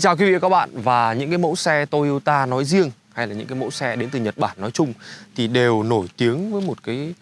Chào quý vị và các bạn, và những cái mẫu xe Toyota nói riêng hay là những cái mẫu xe đến từ Nhật Bản nói chung thì đều nổi tiếng với một cái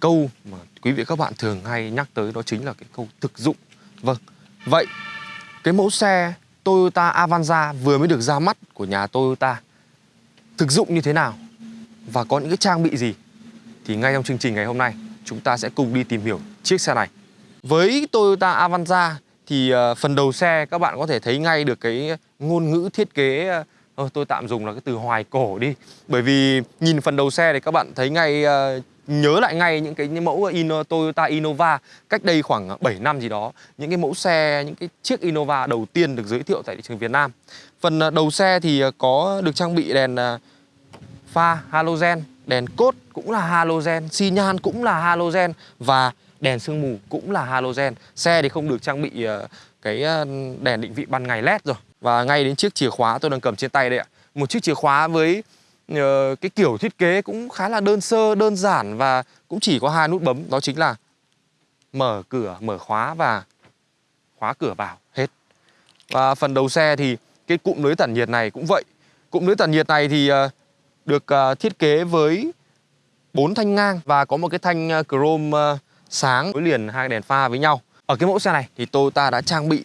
câu mà quý vị và các bạn thường hay nhắc tới, đó chính là cái câu thực dụng. Vâng. Vậy cái mẫu xe Toyota Avanza vừa mới được ra mắt của nhà Toyota thực dụng như thế nào và có những cái trang bị gì thì ngay trong chương trình ngày hôm nay chúng ta sẽ cùng đi tìm hiểu chiếc xe này. Với Toyota Avanza thì ờ, phần đầu xe các bạn có thể thấy ngay được cái ngôn ngữ thiết kế ờ, ờ, tôi tạm dùng là cái từ hoài cổ đi. Bởi vì nhìn phần đầu xe thì các bạn thấy ngay nhớ lại ngay những cái những mẫu Ino, Toyota Innova cách đây khoảng 7 năm gì đó. Những cái mẫu xe những cái chiếc Innova đầu tiên được giới thiệu tại thị trường Việt Nam. Phần đầu xe thì có được trang bị đèn pha halogen đèn cốt cũng là halogen xi nhan cũng là halogen và đèn sương mù cũng là halogen. Xe thì không được trang bị ờ, cái ờ, đèn định vị ban ngày led rồi. Và ngay đến chiếc chìa khóa tôi đang cầm trên tay đây ạ. Một chiếc chìa khóa với ờ, cái kiểu thiết kế cũng khá là đơn sơ, đơn giản và cũng chỉ có hai nút bấm, đó chính là mở cửa, mở khóa và khóa cửa vào, hết. Và phần đầu xe thì cái cụm lưới tản nhiệt này cũng vậy. Cụm lưới tản nhiệt này thì được thiết kế với bốn thanh ngang và có một cái thanh chrome sáng nối liền hai đèn pha với nhau. Ở cái mẫu xe này thì Toyota đã trang bị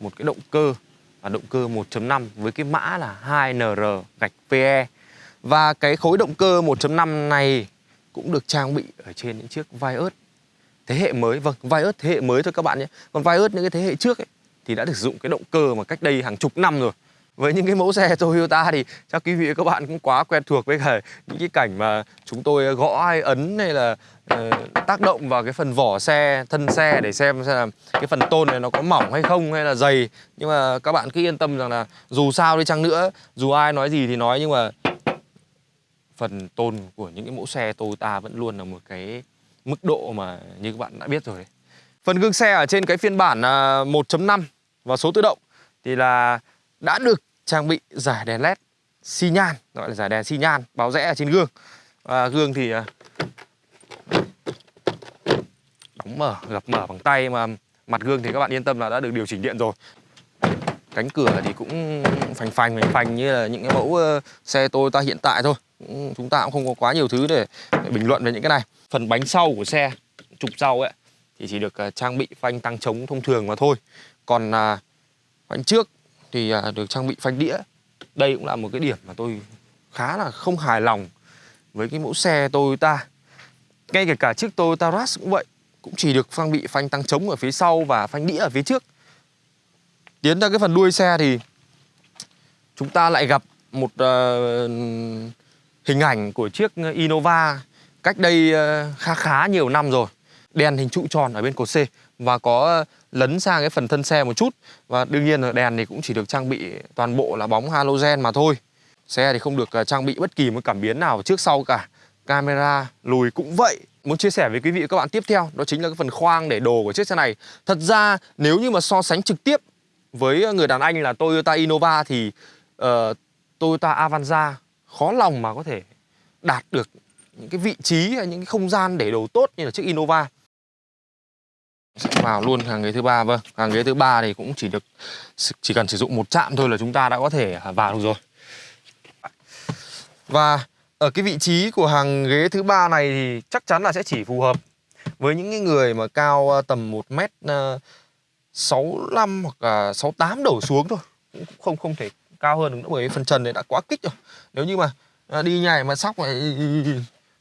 một cái động cơ là động cơ 1.5 với cái mã là 2NR gạch PE. Và cái khối động cơ 1.5 này cũng được trang bị ở trên những chiếc Vios thế hệ mới. Vâng, Vios thế hệ mới thôi các bạn nhé. Còn Vios những cái thế hệ trước ấy, thì đã được sử dụng cái động cơ mà cách đây hàng chục năm rồi với những cái mẫu xe Toyota thì chắc quý vị và các bạn cũng quá quen thuộc với cả những cái cảnh mà chúng tôi gõ hay ấn hay là uh, tác động vào cái phần vỏ xe, thân xe để xem xem là cái phần tôn này nó có mỏng hay không hay là dày. Nhưng mà các bạn cứ yên tâm rằng là dù sao đi chăng nữa, dù ai nói gì thì nói nhưng mà phần tôn của những cái mẫu xe Toyota vẫn luôn là một cái mức độ mà như các bạn đã biết rồi. Phần gương xe ở trên cái phiên bản à, 1.5 và số tự động thì là đã được trang bị giải đèn led xi nhan gọi là giải đèn xi nhan báo rẽ ở trên gương. À, gương thì à, đóng mở gập mở bằng tay mà mặt gương thì các bạn yên tâm là đã được điều chỉnh điện rồi. Cánh cửa thì cũng phành phành phành phành như là những cái mẫu uh, xe Toyota hiện tại thôi. Chúng ta cũng không có quá nhiều thứ để, để bình luận về những cái này. Phần bánh sau của xe trục sau ấy thì chỉ được uh, trang bị phanh tăng chống thông thường mà thôi. Còn uh, trước thì à, được trang bị phanh đĩa. Đây cũng là một cái điểm mà tôi khá là không hài lòng với cái mẫu xe Toyota. Ngay kể cả chiếc Toyota Rush cũng vậy cũng chỉ được trang bị phanh tăng trống ở phía sau và phanh đĩa ở phía trước. Tiến ra cái phần đuôi xe thì chúng ta lại gặp một uh, hình ảnh của chiếc Innova cách đây uh, khá khá nhiều năm rồi. Đèn hình trụ tròn ở bên cột C và có lấn sang cái phần thân xe một chút. Và đương nhiên là đèn thì cũng chỉ được trang bị toàn bộ là bóng halogen mà thôi. Xe thì không được à, trang bị bất kỳ một cảm biến nào trước sau cả. Camera lùi cũng vậy. Muốn chia sẻ với quý vị và các bạn tiếp theo đó chính là cái phần khoang để đồ của chiếc xe này. Thật ra nếu như mà so sánh trực tiếp với người đàn anh là Toyota Innova thì uh, Toyota Avanza khó lòng mà có thể đạt được những cái vị trí hay những cái không gian để đồ tốt như là chiếc Innova sẽ vào luôn hàng ghế thứ ba vâng. Hàng ghế thứ ba thì cũng chỉ được chỉ cần sử dụng một chạm thôi là chúng ta đã có thể à, vào được rồi. Và ở cái vị trí của hàng ghế thứ ba này thì chắc chắn là sẽ chỉ phù hợp với những cái người mà cao à, tầm 1 mét à, 65 hoặc là 68 đổ xuống thôi. Cũng không không thể cao hơn được nữa bởi vì phần trần này đã quá kích rồi. Nếu như mà đi nhảy mà sóc này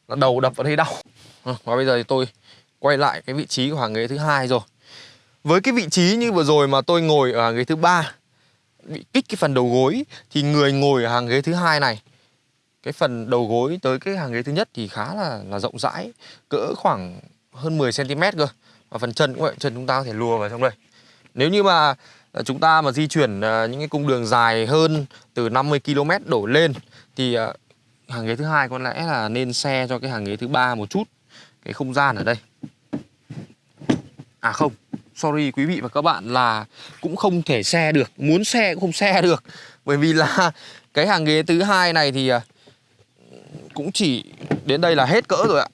là đầu đập vào đây đau. Vâng, và bây giờ thì tôi quay lại cái vị trí của hàng ghế thứ hai rồi. Với cái vị trí như vừa rồi mà tôi ngồi ở hàng ghế thứ ba, bị kích cái phần đầu gối, thì người ngồi ở hàng ghế thứ hai này, cái phần đầu gối tới cái hàng ghế thứ nhất thì khá là là rộng rãi, cỡ khoảng hơn 10 cm cơ. Và phần chân cũng vậy, chân chúng ta có thể lùa vào trong đây. Nếu như mà ờ, chúng ta mà di chuyển ờ, những cái cung đường dài hơn từ 50 km đổ lên, thì ờ, hàng ghế thứ hai có lẽ là nên xe cho cái hàng ghế thứ ba một chút, cái không gian ở đây. À không, sorry quý vị và các bạn là cũng không thể xe được Muốn xe cũng không xe được. Bởi vì là cái hàng ghế thứ hai này thì à, cũng chỉ đến đây là hết cỡ rồi ạ.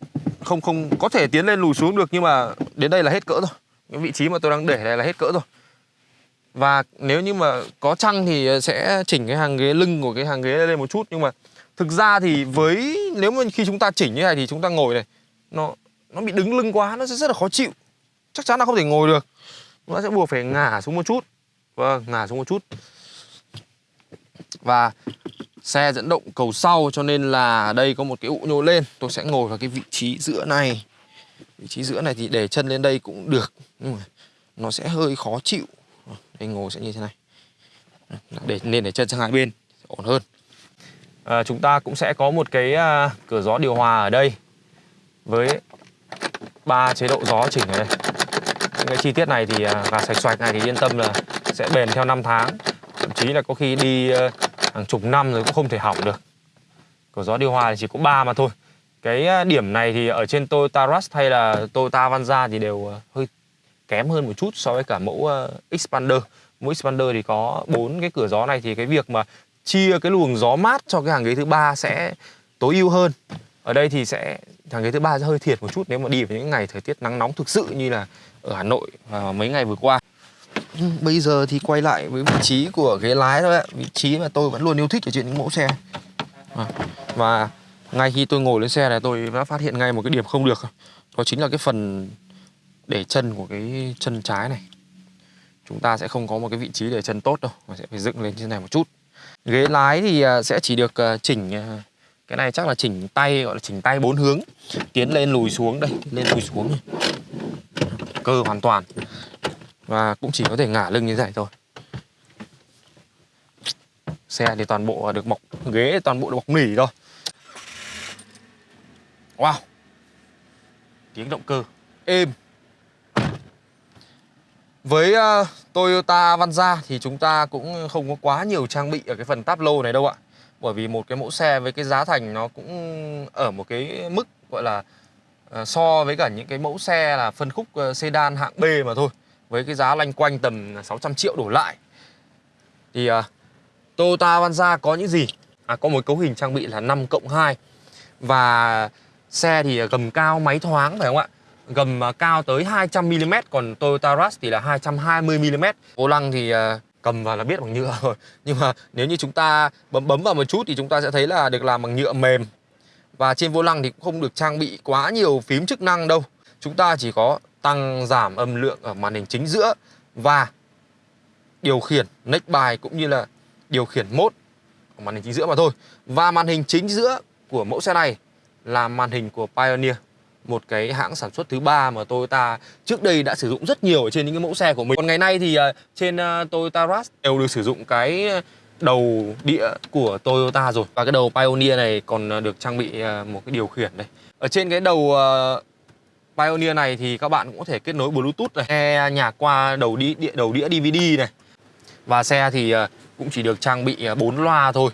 Không không có thể tiến lên lùi xuống được nhưng mà đến đây là hết cỡ rồi. Cái vị trí mà tôi đang để này là hết cỡ rồi. Và nếu như mà có chăng thì sẽ chỉnh cái hàng ghế lưng của cái hàng ghế lên một chút. Nhưng mà thực ra thì với nếu mà khi chúng ta chỉnh như này thì chúng ta ngồi này nó nó bị đứng lưng quá nó sẽ rất là khó chịu chắc chắn là không thể ngồi được. Nó sẽ buộc phải ngả xuống một chút. Vâng ngả xuống một chút. Và xe dẫn động cầu sau cho nên là đây có một cái ụ nhô lên. Tôi sẽ ngồi vào cái vị trí giữa này. Vị trí giữa này thì để chân lên đây cũng được. Nhưng mà nó sẽ hơi khó chịu. Đây ngồi sẽ như thế này. Để nên để chân sang hai bên ổn hơn. À, chúng ta cũng sẽ có một cái à, cửa gió điều hòa ở đây với ba chế độ gió chỉnh ở đây những cái chi tiết này thì à, gà sạch xoạch này thì yên tâm là sẽ bền theo năm tháng. Thậm chí là có khi đi hàng chục năm rồi cũng không thể hỏng được. Cửa gió điều hòa thì chỉ có ba mà thôi. Cái điểm này thì ở trên Toyota Rush hay là Toyota Avanza thì đều ờ, hơi kém hơn một chút so với cả mẫu Expander mẫu Expander thì có bốn cái cửa gió này thì cái việc mà chia cái luồng gió mát cho cái hàng ghế thứ ba sẽ tối ưu hơn ở đây thì sẽ hàng ghế thứ ba sẽ hơi thiệt một chút nếu mà đi vào những ngày thời tiết nắng nóng thực sự như là ở Hà Nội và mấy ngày vừa qua. Ừ, bây giờ thì quay lại với vị trí của ghế lái thôi ạ. Vị trí mà tôi vẫn luôn yêu thích ở trên những mẫu xe. À, và ngay khi tôi ngồi lên xe này tôi đã phát hiện ngay một cái điểm không được. Đó chính là cái phần để chân của cái chân trái này. Chúng ta sẽ không có một cái vị trí để chân tốt đâu mà sẽ phải dựng lên như này một chút. Ghế lái thì à, sẽ chỉ được à, chỉnh à, cái này chắc là chỉnh tay gọi là chỉnh tay bốn hướng. Tiến lên lùi xuống đây lên lùi xuống cơ hoàn toàn. Và cũng chỉ có thể ngả lưng như vậy thôi. Xe thì toàn bộ được bọc ghế toàn bộ được bọc nỉ thôi. Wow. Tiếng động cơ. Êm. Với uh, Toyota Vanza thì chúng ta cũng không có quá nhiều trang bị ở cái phần táp lô này đâu ạ bởi vì một cái mẫu xe với cái giá thành nó cũng ở một cái mức gọi là ờ, so với cả những cái mẫu xe là phân khúc ờ, sedan hạng B mà thôi với cái giá lanh quanh tầm 600 triệu đổ lại. Thì uh, Toyota Avanza có những gì? À, có một cấu hình trang bị là 5 cộng 2 và xe thì gầm cao máy thoáng phải không ạ? Gầm cao tới 200mm còn Toyota Rush thì là 220mm vô lăng thì cầm vào là biết bằng nhựa rồi. Nhưng mà nếu như chúng ta bấm bấm vào một chút thì chúng ta sẽ thấy là được làm bằng nhựa mềm. Và trên vô lăng thì cũng không được trang bị quá nhiều phím chức năng đâu. Chúng ta chỉ có tăng giảm âm lượng ở màn hình chính giữa và điều khiển neck bài cũng như là điều khiển mốt ở màn hình chính giữa mà thôi. Và màn hình chính giữa của mẫu xe này là màn hình của Pioneer một cái hãng sản xuất thứ ba mà Toyota trước đây đã sử dụng rất nhiều ở trên những cái mẫu xe của mình. Còn ngày nay thì à, trên à, Toyota Rush đều được sử dụng cái đầu đĩa của Toyota rồi. Và cái đầu Pioneer này còn à, được trang bị một cái điều khiển đây. Ở trên cái đầu Pioneer này thì các bạn cũng có thể kết nối Bluetooth này, nghe nhạc qua đầu đĩa, đầu đĩa DVD này. Và xe thì cũng chỉ được trang bị 4 loa thôi.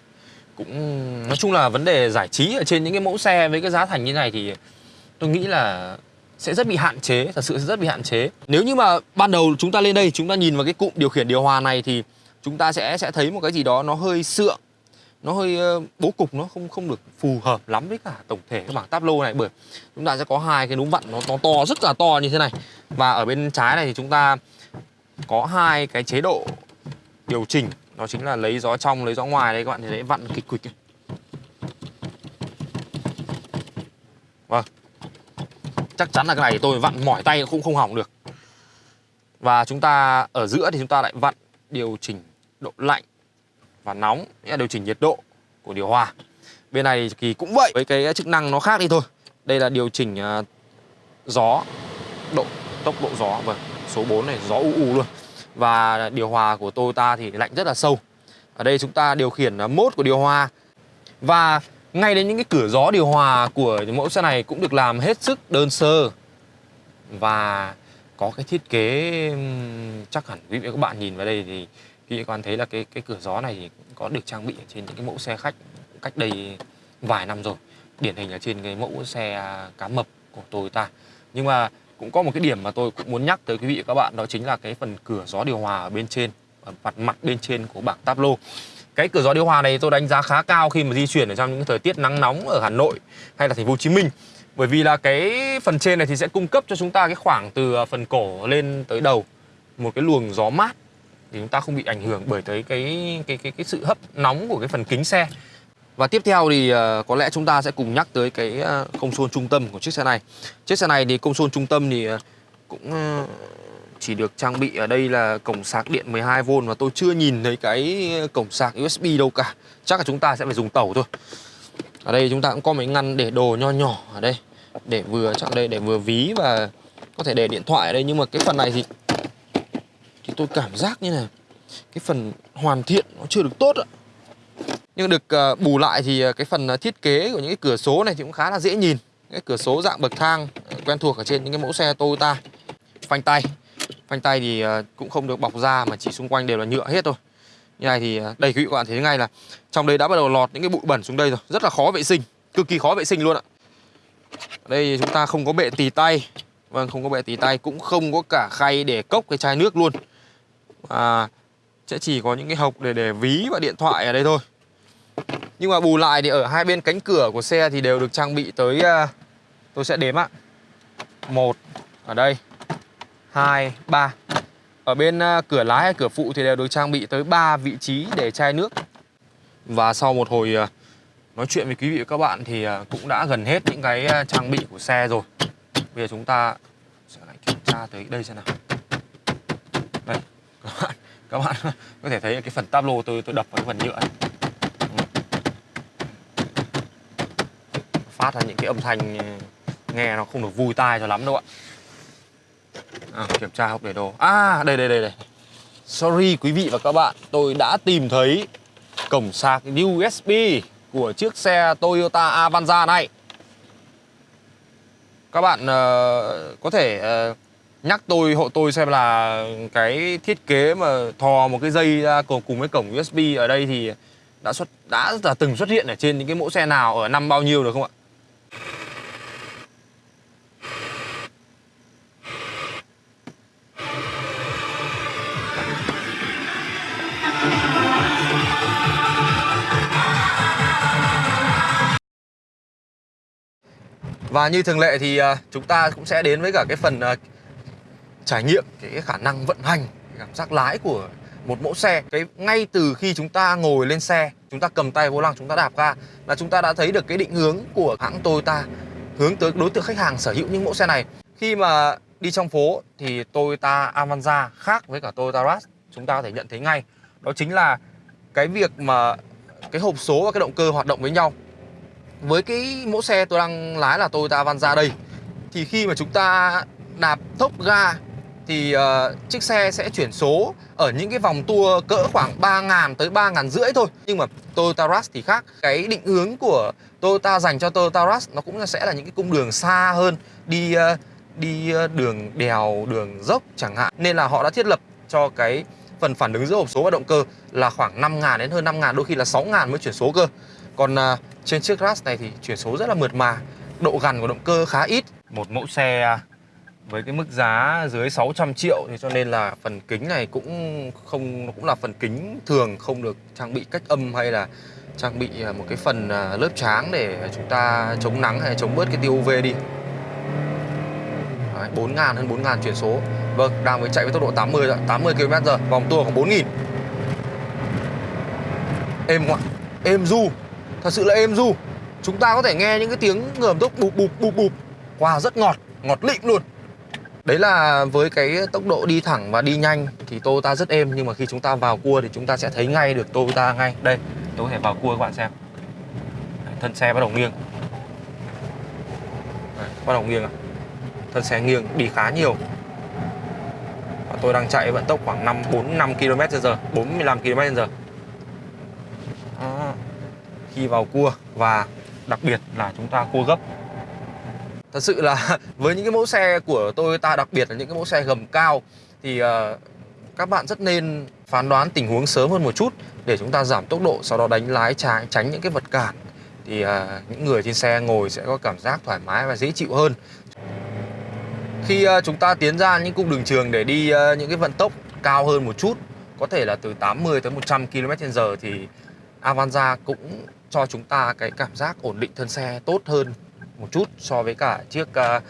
Cũng nói chung là vấn đề giải trí ở trên những cái mẫu xe với cái giá thành như này thì tôi nghĩ là sẽ rất bị hạn chế thật sự sẽ rất bị hạn chế. Nếu như mà ban đầu chúng ta lên đây chúng ta nhìn vào cái cụm điều khiển điều hòa này thì chúng ta sẽ sẽ thấy một cái gì đó nó hơi sượng nó hơi ờ, bố cục nó không không được phù hợp lắm với cả tổng thể cái bảng táp lô này. Bởi chúng ta sẽ có hai cái núm vặn nó, nó to rất là to như thế này. Và ở bên trái này thì chúng ta có hai cái chế độ điều chỉnh. Đó chính là lấy gió trong lấy gió ngoài. Đấy các bạn thấy vặn kịch quịch vâng chắc chắn là cái này tôi vặn mỏi tay cũng không hỏng được. Và chúng ta ở giữa thì chúng ta lại vặn điều chỉnh độ lạnh và nóng nghĩa là điều chỉnh nhiệt độ của điều hòa. Bên này thì cũng vậy với cái chức năng nó khác đi thôi. Đây là điều chỉnh uh, gió độ tốc độ gió. Vâng số 4 này gió u u luôn. Và điều hòa của Toyota thì lạnh rất là sâu. Ở đây chúng ta điều khiển à, mốt của điều hòa. Và ngay đến những cái cửa gió điều hòa của mẫu xe này cũng được làm hết sức đơn sơ. Và có cái thiết kế chắc hẳn quý vị các bạn nhìn vào đây thì quý vị các bạn thấy là cái cái cửa gió này thì có được trang bị trên những cái mẫu xe khách cách đây vài năm rồi. Điển hình là trên cái mẫu xe cá mập của Toyota. Nhưng mà cũng có một cái điểm mà tôi cũng muốn nhắc tới quý vị và các bạn, đó chính là cái phần cửa gió điều hòa ở bên trên, ở mặt mặt bên trên của bảng tablo cái cửa gió điều hòa này tôi đánh giá khá cao khi mà di chuyển ở trong những thời tiết nắng nóng ở Hà Nội hay là thành phố Hồ Chí Minh. Bởi vì là cái phần trên này thì sẽ cung cấp cho chúng ta cái khoảng từ à, phần cổ lên tới đầu, một cái luồng gió mát thì chúng ta không bị ảnh hưởng bởi tới cái cái cái cái sự hấp nóng của cái phần kính xe. Và tiếp theo thì à, có lẽ chúng ta sẽ cùng nhắc tới cái à, công suôn trung tâm của chiếc xe này. Chiếc xe này thì công suôn trung tâm thì cũng chỉ được trang bị ở đây là cổng sạc điện 12V và tôi chưa nhìn thấy cái cổng sạc USB đâu cả. Chắc là chúng ta sẽ phải dùng tẩu thôi. Ở đây chúng ta cũng có mấy ngăn để đồ nho nhỏ ở đây. Để vừa, chắc đây để vừa ví và có thể để điện thoại ở đây. Nhưng mà cái phần này thì thì tôi cảm giác như là cái phần hoàn thiện nó chưa được tốt ạ. Nhưng được ờ, bù lại thì ờ, cái phần ờ, thiết kế của những cái cửa số này thì cũng khá là dễ nhìn. Cái cửa số dạng bậc thang quen thuộc ở trên những cái mẫu xe Toyota phanh tay phanh tay thì ờ, cũng không được bọc da mà chỉ xung quanh đều là nhựa hết thôi. Như này thì ờ, đây quý vị các bạn thấy ngay là trong đây đã bắt đầu lọt những cái bụi bẩn xuống đây rồi. Rất là khó vệ sinh cực kỳ khó vệ sinh luôn ạ. Ở đây chúng ta không có bệ tì tay. Vâng không có bệ tì tay cũng không có cả khay để cốc cái chai nước luôn. À, sẽ chỉ có những cái hộc để để ví và điện thoại ở đây thôi. Nhưng mà bù lại thì ở hai bên cánh cửa của xe thì đều được trang bị tới ờ, tôi sẽ đếm ạ. Một ở đây hai, ba. Ở bên à, cửa lái hay cửa phụ thì đều được trang bị tới 3 vị trí để chai nước. Và sau một hồi à, nói chuyện với quý vị và các bạn thì à, cũng đã gần hết những cái trang bị của xe rồi. Bây giờ chúng ta sẽ lại kiểm tra tới đây xem nào. Đây, các bạn các bạn có thể thấy cái phần tablo tôi tôi đập vào cái phần nhựa này. phát ra những cái âm thanh ừ, nghe nó không được vui tai cho lắm đâu ạ à, kiểm tra hộp để đồ. À đây đây đây đây. Sorry quý vị và các bạn tôi đã tìm thấy cổng sạc USB của chiếc xe Toyota Avanza này. Các bạn uh, có thể uh, nhắc tôi hộ tôi xem là cái thiết kế mà thò một cái dây ra cùng cùng với cổng USB ở đây thì đã xuất đã là từng xuất hiện ở trên những cái mẫu xe nào ở năm bao nhiêu được không ạ? Và như thường lệ thì à, chúng ta cũng sẽ đến với cả cái phần à, trải nghiệm, cái khả năng vận hành cảm giác lái của một mẫu xe. Cái ngay từ khi chúng ta ngồi lên xe, chúng ta cầm tay vô lăng, chúng ta đạp ga là chúng ta đã thấy được cái định hướng của hãng Toyota hướng tới đối tượng khách hàng sở hữu những mẫu xe này. Khi mà đi trong phố thì Toyota Avanza khác với cả Toyota Rush, chúng ta có thể nhận thấy ngay. Đó chính là cái việc mà cái hộp số và cái động cơ hoạt động với nhau với cái mẫu xe tôi đang lái là Toyota Avanza đây thì khi mà chúng ta đạp thốc ga thì uh, chiếc xe sẽ chuyển số ở những cái vòng tua cỡ khoảng 3.000 tới 3.000 rưỡi thôi. Nhưng mà Toyota Rush thì khác. Cái định hướng của Toyota dành cho Toyota Rush nó cũng sẽ là những cái cung đường xa hơn đi uh, đi uh, đường đèo đường dốc chẳng hạn. Nên là họ đã thiết lập cho cái phần phản ứng giữa hộp số và động cơ là khoảng 5.000 đến hơn 5.000 đôi khi là 6.000 mới chuyển số cơ còn uh, trên chiếc Ras này thì chuyển số rất là mượt mà độ gằn của động cơ khá ít. Một mẫu xe à, với cái mức giá dưới 600 triệu thì cho nên là phần kính này cũng không nó cũng là phần kính thường không được trang bị cách âm hay là trang bị à, một cái phần lớp tráng để chúng ta chống nắng hay chống bớt cái tiêu UV đi. Đấy, 4 ngàn hơn 4 ngàn chuyển số. Vâng, đang mới chạy với tốc độ 80 rồi, 80 km h vòng tua khoảng 4 nghìn. Êm ngoạn. Êm du. Thật sự là êm du Chúng ta có thể nghe những cái tiếng ngầm tốc bụp bụp bụp bụp Wow, rất ngọt, ngọt lịm luôn Đấy là với cái tốc độ đi thẳng và đi nhanh thì Toyota rất êm nhưng mà khi chúng ta vào cua thì chúng ta sẽ thấy ngay được Toyota ngay. Đây, tôi có thể vào cua các bạn xem. thân xe bắt đầu nghiêng. Đấy, bắt đầu nghiêng à. Thân xe nghiêng đi khá nhiều. Và tôi đang chạy vận tốc khoảng 5 4 5 km/h, 45 km/h. Khi vào cua và đặc biệt là chúng ta cua gấp Thật sự là với những cái mẫu xe của Toyota đặc biệt là những cái mẫu xe gầm cao thì uh, các bạn rất nên phán đoán tình huống sớm hơn một chút để chúng ta giảm tốc độ sau đó đánh lái trái tránh những cái vật cản thì uh, những người trên xe ngồi sẽ có cảm giác thoải mái và dễ chịu hơn. Khi uh, chúng ta tiến ra những cung đường trường để đi uh, những cái vận tốc cao hơn một chút, có thể là từ 80 tới 100 km/h thì Avanza cũng cho chúng ta cái cảm giác ổn định thân xe tốt hơn một chút so với cả chiếc uh,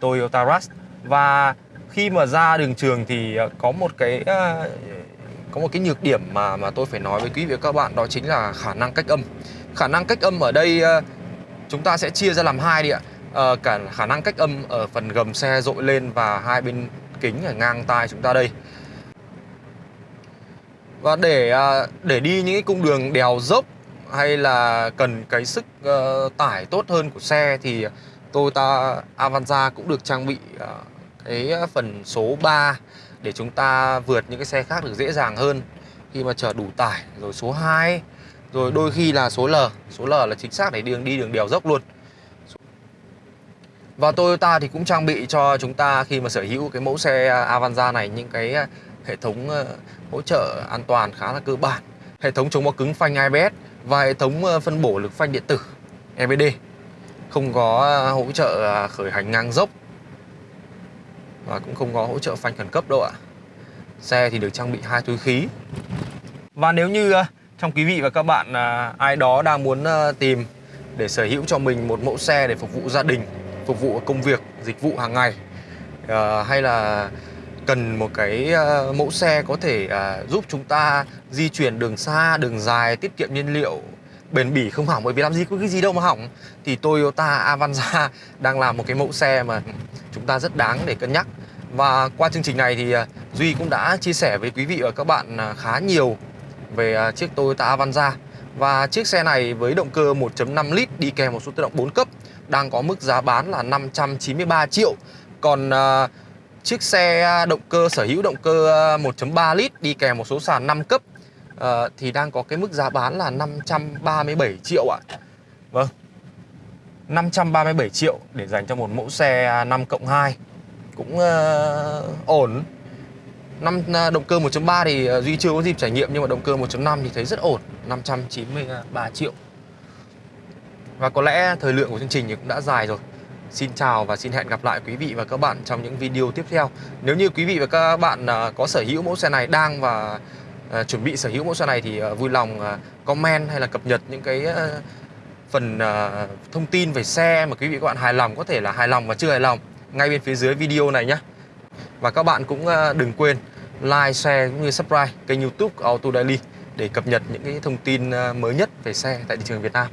Toyota Rush và khi mà ra đường trường thì à, có một cái uh, có một cái nhược điểm mà mà tôi phải nói với quý vị và các bạn đó chính là khả năng cách âm. Khả năng cách âm ở đây uh, chúng ta sẽ chia ra làm hai đi ạ. À, cả khả năng cách âm ở phần gầm xe dội lên và hai bên kính ở ngang tai chúng ta đây. Và để để đi những cái cung đường đèo dốc hay là cần cái sức uh, tải tốt hơn của xe thì Toyota Avanza cũng được trang bị uh, cái phần số 3 để chúng ta vượt những cái xe khác được dễ dàng hơn. Khi mà chở đủ tải rồi số 2 rồi đôi khi là số L. Số L là chính xác để đường đi đường đèo dốc luôn. Và Toyota thì cũng trang bị cho chúng ta khi mà sở hữu cái mẫu xe Avanza này những cái hệ thống ờ, hỗ trợ an toàn khá là cơ bản. Hệ thống chống bó cứng phanh ABS và hệ thống ờ, phân bổ lực phanh điện tử EBD không có ờ, hỗ trợ ờ, khởi hành ngang dốc và cũng không có hỗ trợ phanh khẩn cấp đâu ạ. Xe thì được trang bị hai túi khí. Và nếu như trong quý vị và các bạn ai đó đang muốn tìm để sở hữu cho mình một mẫu xe để phục vụ gia đình, phục vụ công việc, dịch vụ hàng ngày hay là cần một cái ờ, mẫu xe có thể à, giúp chúng ta di chuyển đường xa đường dài tiết kiệm nhiên liệu bền bỉ không hỏng. Bởi vì làm gì có cái gì đâu mà hỏng. Thì Toyota Avanza đang làm một cái mẫu xe mà chúng ta rất đáng để cân nhắc. Và qua chương trình này thì ờ, Duy cũng đã chia sẻ với quý vị và các bạn à, khá nhiều về à, chiếc Toyota Avanza. Và chiếc xe này với động cơ 1.5 lít đi kèm một số tự động 4 cấp đang có mức giá bán là 593 triệu. Còn uh, chiếc xe à, động cơ sở hữu động cơ à, 1.3 lít đi kèm một số sàn 5 cấp uh, thì đang có cái mức giá bán là 537 triệu ạ. Vâng. 537 triệu để dành cho một mẫu xe à, 5 cộng 2 cũng uh, ổn năm động cơ 1.3 thì ờ, Duy chưa có dịp trải nghiệm nhưng mà động cơ 1.5 thì thấy rất ổn 593 triệu và có lẽ thời lượng của chương trình thì cũng đã dài rồi Xin chào và xin hẹn gặp lại quý vị và các bạn trong những video tiếp theo. Nếu như quý vị và các bạn à, có sở hữu mẫu xe này đang và à, chuẩn bị sở hữu mẫu xe này thì à, vui lòng comment hay là cập nhật những cái phần thông tin về xe mà quý vị và các bạn hài lòng có thể là hài lòng và chưa hài lòng ngay bên phía dưới video này nhé Và các bạn cũng đừng quên like, share cũng như subscribe kênh youtube Auto Daily để cập nhật những cái thông tin mới nhất về xe tại thị trường Việt Nam.